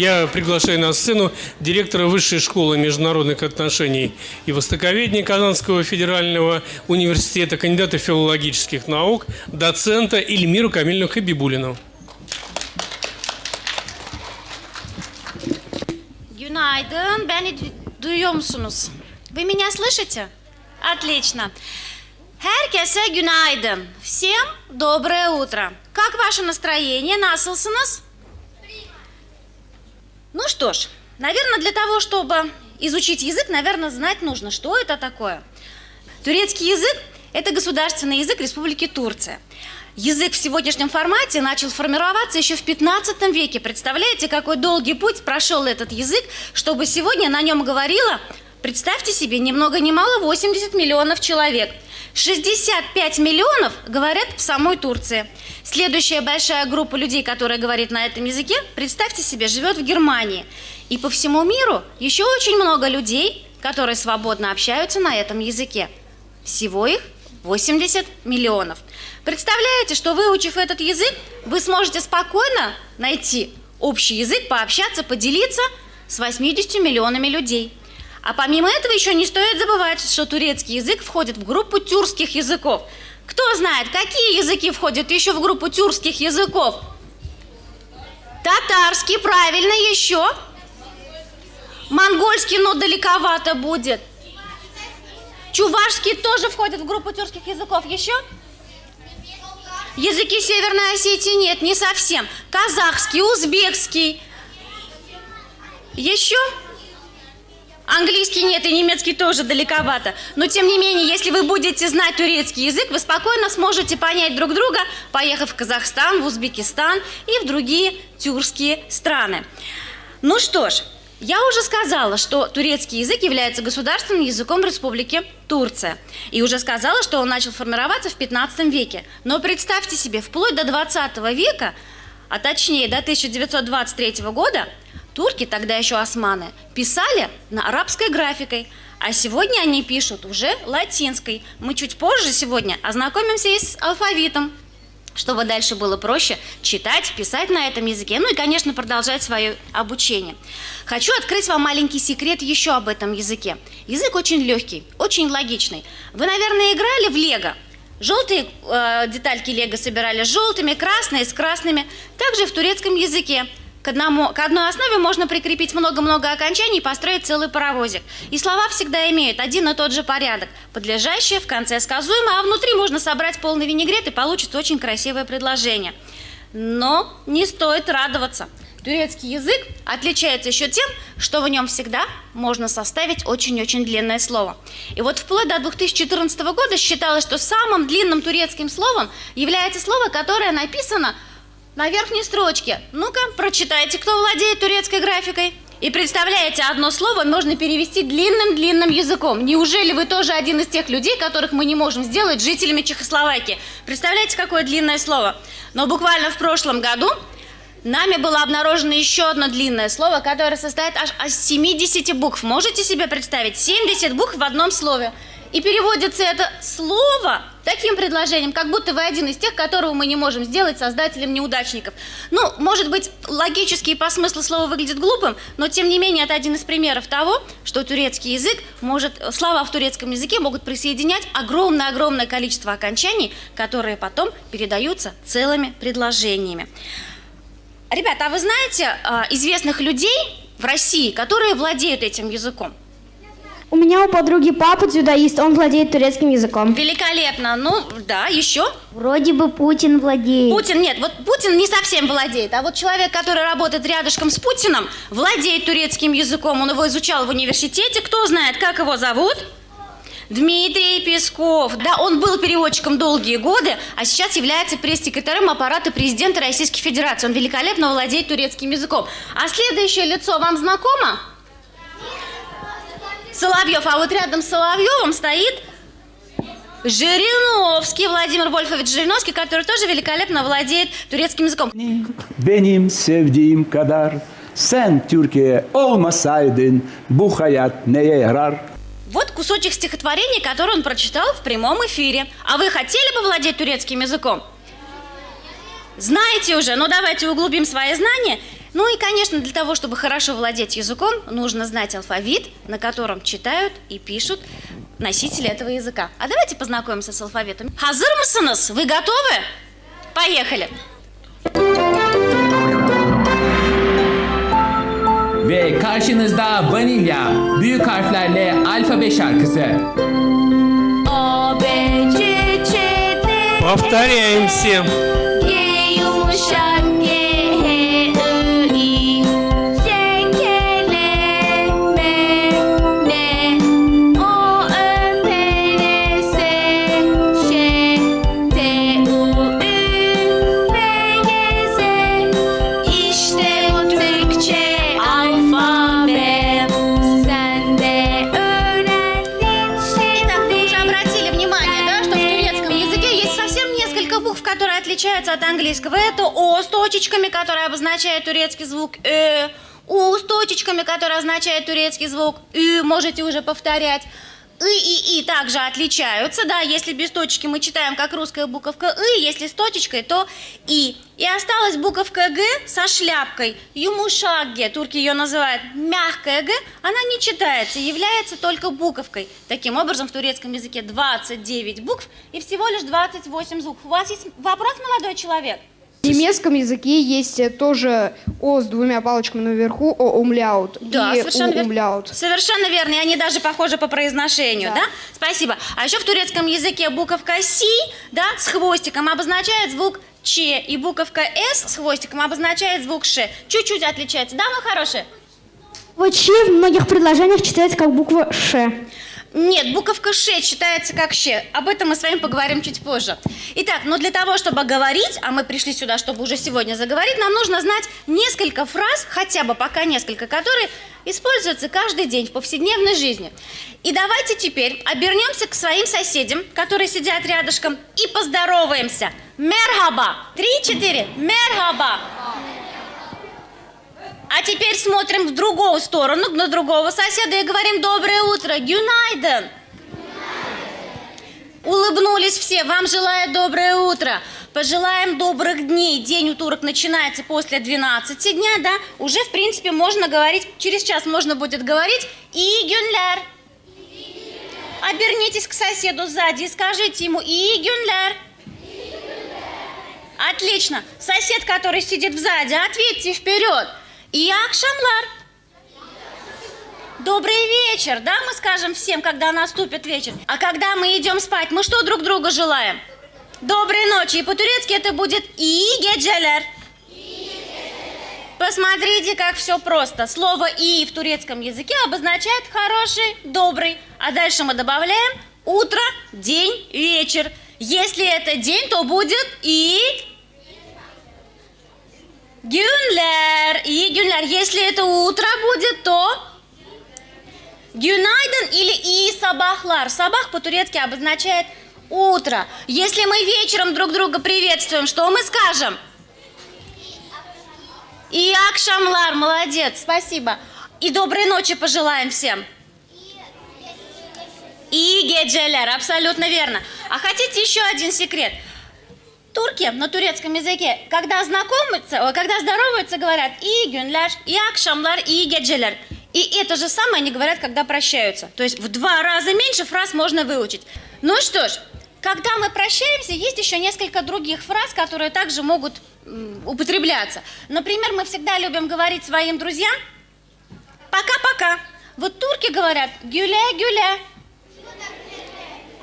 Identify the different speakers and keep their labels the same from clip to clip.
Speaker 1: Я приглашаю на сцену директора Высшей школы международных отношений и востоковедения Казанского федерального университета, кандидата филологических наук, доцента Ильмиру Камильну Хабибулину.
Speaker 2: Günaydın. Beni du- duyuyor musunuz? Вы меня слышите? Отлично. Herkese günaydın. Всем доброе утро. Как ваше настроение? Насылсınız? Ну что ж, наверное, для того, чтобы изучить язык, наверное, знать нужно, что это такое. Турецкий язык – это государственный язык Республики Турция. Язык в сегодняшнем формате начал формироваться еще в 15 веке. Представляете, какой долгий путь прошел этот язык, чтобы сегодня на нем говорило, представьте себе, ни много ни мало 80 миллионов человек. 65 миллионов говорят в самой Турции. Следующая большая группа людей, которая говорит на этом языке, представьте себе, живет в Германии. И по всему миру еще очень много людей, которые свободно общаются на этом языке. Всего их 80 миллионов. Представляете, что выучив этот язык, вы сможете спокойно найти общий язык, пообщаться, поделиться с 80 миллионами людей. А помимо этого еще не стоит забывать, что турецкий язык входит в группу тюркских языков. Кто знает, какие языки входят еще в группу тюркских языков? Татарский, правильно, еще. Монгольский, но далековато будет. Чувашский тоже входит в группу тюркских языков. Еще? Языки Северной Осетии нет, не совсем. Казахский, узбекский. Еще? Английский нет и немецкий тоже далековато. Но тем не менее, если вы будете знать турецкий язык, вы спокойно сможете понять друг друга, поехав в Казахстан, в Узбекистан и в другие тюркские страны. Ну что ж, я уже сказала, что турецкий язык является государственным языком Республики Турция. И уже сказала, что он начал формироваться в 15 веке. Но представьте себе, вплоть до 20 века, а точнее до 1923 года, турки, тогда еще османы, писали на арабской графикой, а сегодня они пишут уже латинской. Мы чуть позже сегодня ознакомимся и с алфавитом, чтобы дальше было проще читать, писать на этом языке, ну и, конечно, продолжать свое обучение. Хочу открыть вам маленький секрет еще об этом языке. Язык очень легкий, очень логичный. Вы, наверное, играли в лего. Желтые э, детальки лего собирали с желтыми, красные с красными. Также в турецком языке к, одному, к одной основе можно прикрепить много-много окончаний и построить целый паровозик. И слова всегда имеют один и тот же порядок. Подлежащее, в конце сказуемое, а внутри можно собрать полный винегрет и получится очень красивое предложение. Но не стоит радоваться. Турецкий язык отличается еще тем, что в нем всегда можно составить очень-очень длинное слово. И вот вплоть до 2014 года считалось, что самым длинным турецким словом является слово, которое написано на верхней строчке. Ну-ка, прочитайте, кто владеет турецкой графикой. И представляете, одно слово можно перевести длинным-длинным языком. Неужели вы тоже один из тех людей, которых мы не можем сделать жителями Чехословакии? Представляете, какое длинное слово? Но буквально в прошлом году нами было обнаружено еще одно длинное слово, которое состоит аж из 70 букв. Можете себе представить? 70 букв в одном слове. И переводится это слово таким предложением, как будто вы один из тех, которого мы не можем сделать создателем неудачников. Ну, может быть, логически и по смыслу слова выглядит глупым, но тем не менее это один из примеров того, что турецкий язык может, слова в турецком языке могут присоединять огромное-огромное количество окончаний, которые потом передаются целыми предложениями. Ребята, а вы знаете э, известных людей в России, которые владеют этим языком?
Speaker 3: У меня у подруги папа дзюдоист, он владеет турецким языком.
Speaker 2: Великолепно. Ну, да, еще.
Speaker 3: Вроде бы Путин владеет.
Speaker 2: Путин, нет, вот Путин не совсем владеет, а вот человек, который работает рядышком с Путиным, владеет турецким языком, он его изучал в университете, кто знает, как его зовут? Дмитрий Песков. Да, он был переводчиком долгие годы, а сейчас является пресс-секретарем аппарата президента Российской Федерации. Он великолепно владеет турецким языком. А следующее лицо вам знакомо? Соловьев. А вот rядом с Соловьевым стоит Жириновский, Владимир Вольфович Жириновский, который тоже великолепно владеет турецким языком.
Speaker 4: Kadar sen Türkiye olmasaydın bu hayat neye yarar?
Speaker 2: Вот кусочек стихотворения, который он прочитал в прямом эфире. А вы хотели бы владеть турецким языком? Знаете уже, но давайте углубим свои знания. Ну и, конечно, для того, чтобы хорошо владеть языком, нужно знать алфавит, на котором читают и пишут носители этого языка. А давайте познакомимся с алфавитом. Хазыр? Вы готовы? Поехали.
Speaker 5: Ve karşınızda Vanilya büyük harflerle alfabe şarkısı.
Speaker 2: A, B, C, Ç, D,
Speaker 1: Повторяем всем.
Speaker 2: G yumuşak отличаются от английского. Это О с точечками, которые обозначают турецкий звук Э, У с точечками, которые означают турецкий звук Ü, можете уже повторять. И и И также отличаются, да, если без точки мы читаем как русская буковка И, если с точечкой, то И. И осталась буковка Г со шляпкой, юмушагге, турки ее называют мягкая Г, она не читается, является только буковкой. Таким образом, в турецком языке 29 букв и всего лишь 28 звуков. У вас есть вопрос, молодой человек?
Speaker 3: В немецком языке есть э, тоже О с двумя палочками наверху, О умляут.
Speaker 2: Да,
Speaker 3: и
Speaker 2: совершенно
Speaker 3: У умляут.
Speaker 2: Совершенно верно, и они даже похожи по произношению, да.
Speaker 3: Да.
Speaker 2: Спасибо. А еще в турецком языке буковка Си, да, с хвостиком обозначает звук Ч, и буковка С с хвостиком обозначает звук Ш. Чуть-чуть отличается, да, мы хорошие?
Speaker 3: Вот Ч в многих предложениях читается как буква Ш.
Speaker 2: Нет, буковка Ш читается как Щ. Об этом мы с вами поговорим чуть позже. Итак, но для того, чтобы говорить, а мы пришли сюда, чтобы уже сегодня заговорить, нам нужно знать несколько фраз, хотя бы пока несколько, которые используются каждый день в повседневной жизни. И давайте теперь обернемся к своим соседям, которые сидят рядышком, и поздороваемся. Мерхаба. Три-четыре. Мерхаба. А теперь смотрим в другую сторону, на другого соседа и говорим «Доброе утро, Гюнайден!» Улыбнулись все, вам желаю доброе утро. Пожелаем добрых дней. День у турок начинается после 12 дня, да? Уже, в принципе, можно говорить, через час можно будет говорить «И Гюнляр». Обернитесь к соседу сзади и скажите ему «И Гюнляр». Отлично. Сосед, который сидит сзади, ответьте вперед. И Акшамлар. Добрый вечер, да, мы скажем всем, когда наступит вечер. А когда мы идем спать, мы что друг друга желаем? Доброй ночи. И по-турецки это будет и геджелер. Посмотрите, как все просто. Слово «и» в турецком языке обозначает хороший, добрый. А дальше мы добавляем утро, день, вечер. Если это день, то будет и... Günler. И günler. Если это утро будет, то... Günaydın или и сабахлар. Сабах по-турецки обозначает утро. Если мы вечером друг друга приветствуем, что мы скажем? И акшамлар, молодец, спасибо. И доброй ночи пожелаем всем. И геджелер, абсолютно верно. А хотите еще один секрет? Турки на турецком языке, когда знакомятся, когда здороваются, говорят и гюнляр, и акшамлар, и геджелер. И это же самое они говорят, когда прощаются. То есть в два раза меньше фраз можно выучить. Ну что ж, когда мы прощаемся, есть еще несколько других фраз, которые также могут употребляться. Например, мы всегда любим говорить своим друзьям «пока-пока». Вот турки говорят «гюля-гюля».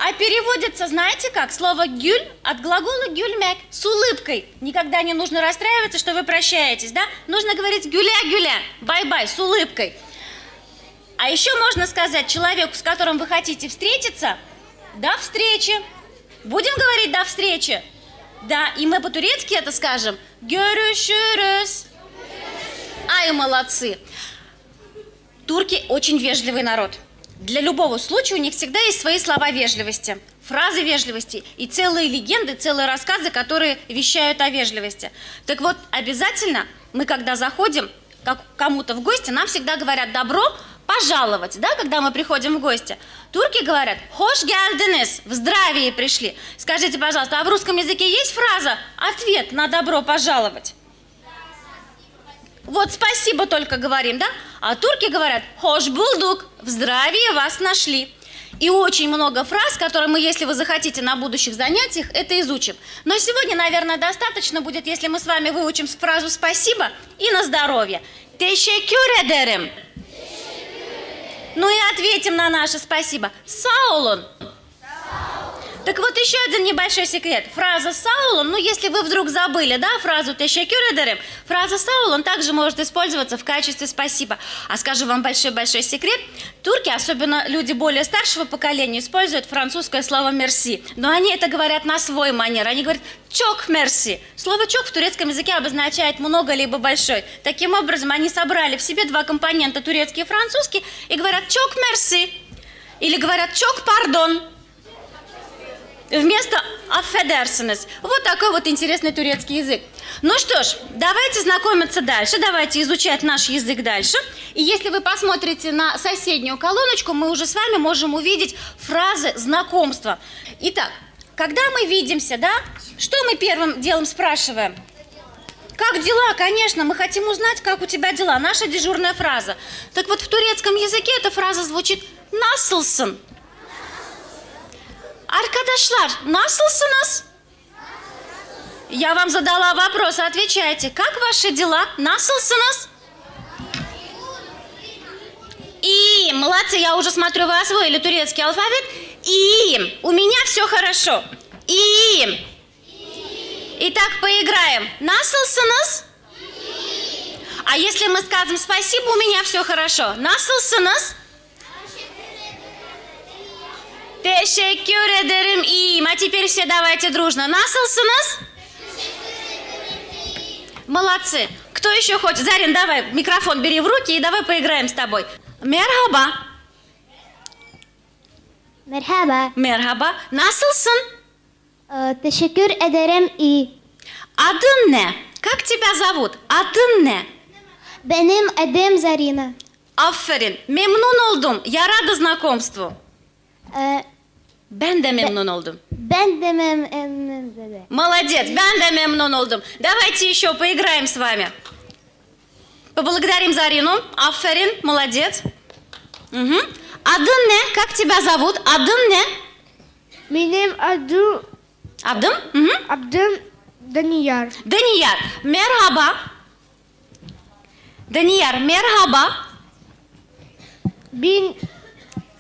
Speaker 2: А переводится, знаете как? Слово «gül» от глагола «gülmek» с улыбкой. Никогда не нужно расстраиваться, что вы прощаетесь, да? Нужно говорить «güle güle», «bye-bye» с улыбкой. А еще можно сказать человеку, с которым вы хотите встретиться, «до встречи». Будем говорить «до встречи»? Да, и мы по-турецки это скажем «görüşürüz». Ай, молодцы. Турки очень вежливый народ. Для любого случая у них всегда есть свои слова вежливости, фразы вежливости и целые легенды, целые рассказы, которые вещают о вежливости. Так вот, обязательно мы, когда заходим как кому-то в гости, нам всегда говорят «добро пожаловать», да, когда мы приходим в гости. Турки говорят «хош geldiniz», «в здравии пришли». Скажите, пожалуйста, а в русском языке есть фраза «ответ на добро пожаловать»? Вот спасибо только говорим, да? А турки говорят «Хош булдук», «В здравии вас нашли». И очень много фраз, которые мы, если вы захотите, на будущих занятиях это изучим. Но сегодня, наверное, достаточно будет, если мы с вами выучим фразу «спасибо» и «на здоровье». Teşekkür ederim. Ну и ответим на наше спасибо. Саулон. Так вот еще один небольшой секрет. Фраза «саулон», ну если вы вдруг забыли, да, фразу «teşekkür ederim», фраза «саулон» также может использоваться в качестве «спасибо». А скажу вам большой-большой секрет. Турки, особенно люди более старшего поколения, используют французское слово «мерси». Но они это говорят на свой манер. Они говорят «чок мерси». Слово «чок» в турецком языке обозначает «много» либо «большой». Таким образом, они собрали в себе два компонента, турецкий и французский, и говорят «чок мерси». Или говорят «чок пардон». Вместо «affedersiniz». Вот такой вот интересный турецкий язык. Ну что ж, давайте знакомиться дальше, давайте изучать наш язык дальше. И если вы посмотрите на соседнюю колоночку, мы уже с вами можем увидеть фразы знакомства. Итак, когда мы видимся, да, что мы первым делом спрашиваем? Как дела? Конечно, мы хотим узнать, как у тебя дела. Наша дежурная фраза. Так вот, в турецком языке эта фраза звучит «насылсын». Arkadaşlar, nasılsınız? Я вам задала вопрос, отвечайте. Как ваши дела? Насылсыныз? И, молодцы, я уже смотрю, вы освоили турецкий алфавит. И, у меня все хорошо. И. Итак, поиграем. Насылсыныз? А если мы скажем спасибо, у меня все хорошо. Насылсыныз? Teşekkür ederim iyiyim. А теперь все давайте дружно. Насылсыныз? Молодцы. Кто еще хочет? Зарин, давай, микрофон бери в руки и давай поиграем с тобой. Мерхаба.
Speaker 6: Merhaba.
Speaker 2: Merhaba. Nasılsın?
Speaker 6: Teşekkür ederim iyi.
Speaker 2: Adın ne? Как тебя зовут? Adın ne?
Speaker 6: Benim adım Zarina.
Speaker 2: Aferin. Memnun oldum. Я рада знакомству. Ben de memnun oldum.
Speaker 6: ben de memnun dedi.
Speaker 2: Молодец, ben de memnun oldum. Давайте еще поиграем с вами. Поблагодарим Зарину. Аферин, молодец. Угу. Адын не? Как тебя зовут? Адын не?
Speaker 3: Benim adım,
Speaker 2: Адым? Угу.
Speaker 3: adım Daniyar.
Speaker 2: Данияр, мерхаба. Данияр, мерхаба.
Speaker 3: Ben,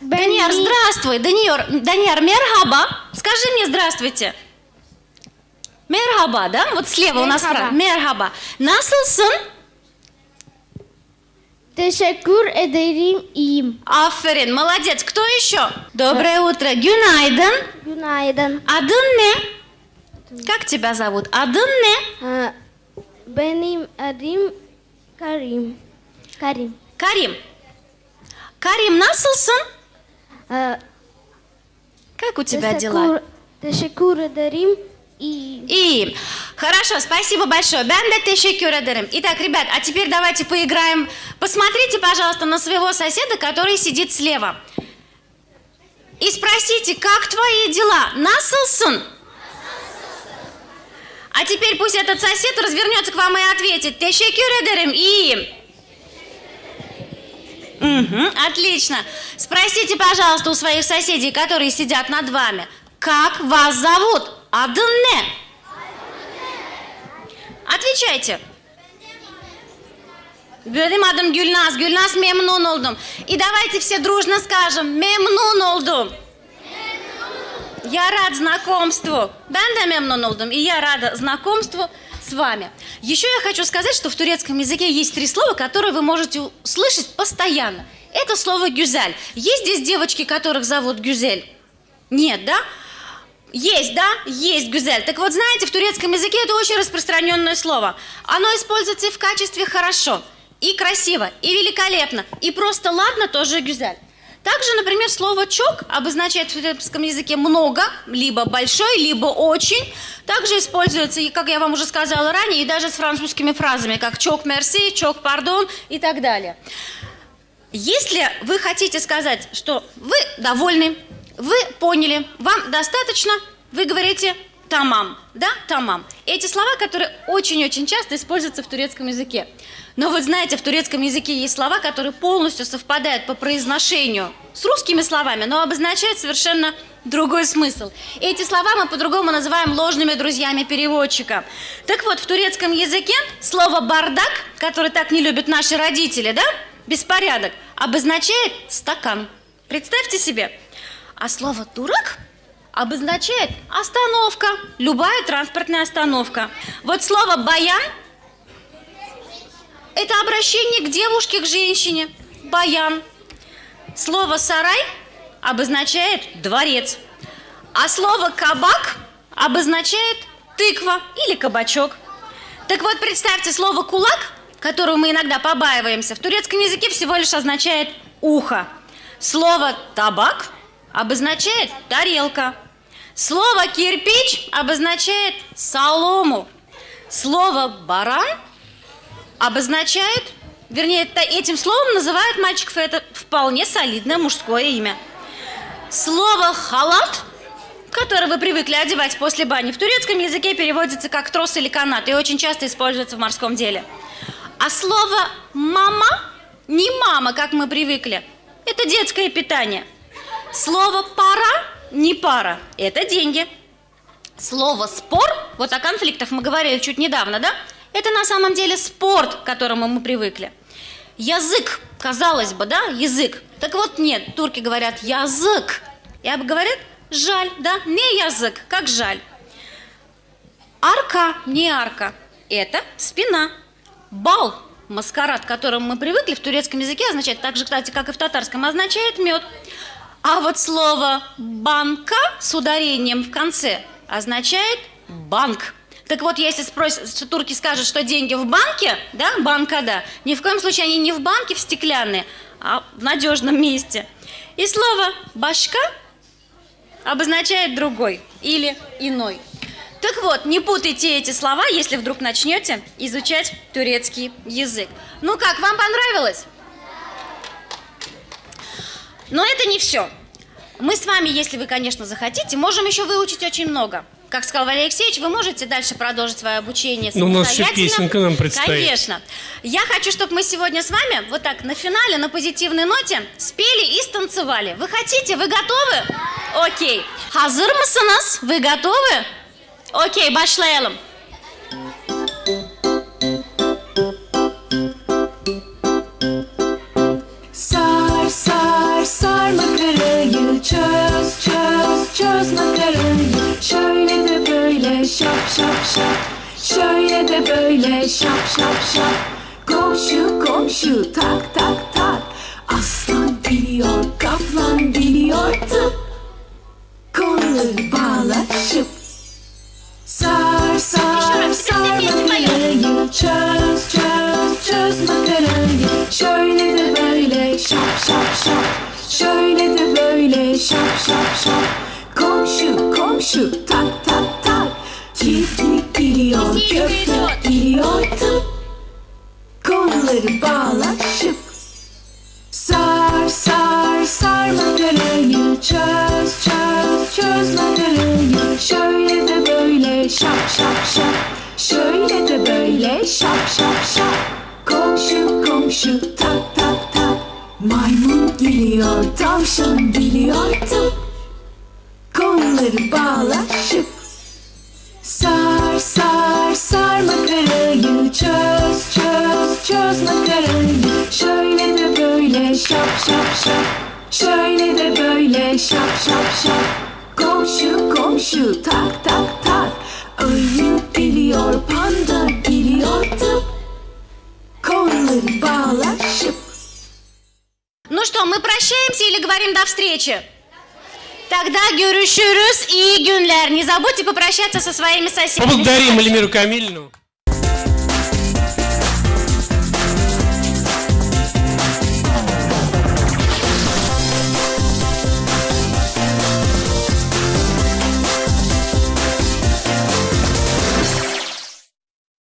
Speaker 3: Ni-
Speaker 2: здравствуй. Данияр, Данияр, мерхаба. Скажи мне здравствуйте. Мерхаба, да? Вот слева у нас фраза. Мерхаба. Nasılsın?
Speaker 3: Teşekkür ederim iyiyim.
Speaker 2: Аферин, молодец. Кто еще? Доброе утро. Günaydın. Adın ne? Как тебя зовут? Ne?
Speaker 6: Ee, benim adım Karim. Karim.
Speaker 2: Карим. Карим, насылsın?
Speaker 6: Ee,
Speaker 2: Как у тебя дела?
Speaker 6: iyi.
Speaker 2: И хорошо, спасибо большое. De teşekkür ederim. Итак, ребят, а теперь давайте поиграем. Посмотрите, пожалуйста, на своего соседа, который сидит слева. И спросите, как твои дела? Насылsın? А теперь пусть этот сосед развернется к вам и ответит. Teşekkür ederim, iyiyim. Мгм, отлично. Спросите, пожалуйста, у своих соседей, которые сидят над вами, как вас зовут? Ne? Отвечайте. Benim adım Gülnaz. Gülnaz memnun oldum. И давайте все дружно скажем memnun oldum. Я рад знакомству. Ben de memnun oldum. И я рада знакомству с вами. Еще я хочу сказать, что в турецком языке есть три слова, которые вы можете услышать постоянно. Это слово гюзель. Есть здесь девочки, которых зовут гюзель? Нет, да? Есть, да? Есть гюзель. Так вот, знаете, в турецком языке это очень распространенное слово. Оно используется и в качестве хорошо, и красиво, и великолепно, и просто ладно тоже гюзель. Также, например, слово «чок» обозначает в турецком языке много, либо большой, либо очень. Также используется, как я вам уже сказала ранее, и даже с французскими фразами, как «чок мерси», «чок пардон» и так далее. Если вы хотите сказать, что вы довольны, вы поняли, вам достаточно, вы говорите «тамам», да, «тамам». Эти слова, которые очень-очень часто используются в турецком языке. Но вот знаете, в турецком языке есть слова, которые полностью совпадают по произношению с русскими словами, но обозначают совершенно другой смысл. Эти слова мы по-другому называем ложными друзьями переводчика. Так вот, в турецком языке слово «бардак», который так не любят наши родители, да, беспорядок, обозначает стакан. Представьте себе. А слово «дурак» обозначает остановка, любая транспортная остановка. Вот слово «баян» – это обращение к девушке, к женщине. Баян. Слово «сарай» обозначает дворец. А слово «кабак» обозначает тыква или кабачок. Так вот, представьте, слово «кулак», которого мы иногда побаиваемся, в турецком языке всего лишь означает «ухо». Слово «табак» обозначает «тарелка». Слово «кирпич» обозначает «солому». Слово «баран» обозначает, вернее, этим словом называют мальчиков, это вполне солидное мужское имя. Слово «халат», которое вы привыкли одевать после бани, в турецком языке переводится как трос или канат и очень часто используется в морском деле. А слово «мама» не «мама», как мы привыкли, это детское питание. Слово «пара» не «пара», это деньги. Слово «спор», вот о конфликтах мы говорили чуть недавно, да? Это на самом деле спорт, к которому мы привыкли. Язык, казалось бы, да, язык. Так вот нет, турки говорят язык. И говорят жаль, да, не язык, как жаль. Арка, не арка, это спина. Бал, маскарад, к которому мы привыкли в турецком языке, означает так же, кстати, как и в татарском, означает мед. А вот слово банка с ударением в конце означает банк. Так вот, если спросят, турки скажут, что деньги в банке, да, банка, да, ни в коем случае они не в банке в стеклянные, а в надежном месте. И слово башка обозначает другой или иной. Так вот, не путайте эти слова, если вдруг начнете изучать турецкий язык. Ну как, вам понравилось? Но это не все. Мы с вами, если вы, конечно, захотите, можем еще выучить очень много. Как сказал Валерий Алексеевич, вы можете дальше продолжить свое обучение
Speaker 1: Ну, у нас еще
Speaker 2: самостоятельно.
Speaker 1: песенка нам предстоит.
Speaker 2: Конечно. Я хочу, чтобы мы сегодня с вами вот так на финале, на позитивной ноте спели и станцевали. Вы хотите? Вы готовы? Окей. Hazır mısınız? Вы готовы? Окей, başlayalım.
Speaker 7: Sar sar sar makarayı çöz çöz çöz makarayı şap şap Şöyle de böyle şap şap şap. Komşu komşu tak tak tak. Aslan geliyor kaplan geliyor. Tıp. Kolları bağla şıp Sar sar sar makarayı Çöz çöz çöz makarayı. Şöyle de böyle şap şap şap. Şöyle de böyle şap şap şap. Komşu komşu tak tak tak Çiftlik geliyor köpek geliyor. tıp. Kolları bağla şıp. Sar sar sar makarayı çöz çöz çöz makarayı Şöyle de böyle şap şap şap. Şöyle de böyle şap şap şap. Komşu komşu tak tak tak. Maymun geliyor tavşan geliyor tıp. Kolları bağla şıp Sar sar sar makarayı çöz çöz çöz makarayı Şöyle de böyle şap şap şap Şöyle de böyle şap şap şap Komşu komşu tak tak tak Ayı geliyor panda geliyor tıp Kolları bağla şıp
Speaker 2: Ну что, мы прощаемся или говорим до встречи? Тогда görüşürüz, iyi günler. Не забудьте попрощаться со своими соседями.
Speaker 1: Поблагодарим Эльмиру Камильну.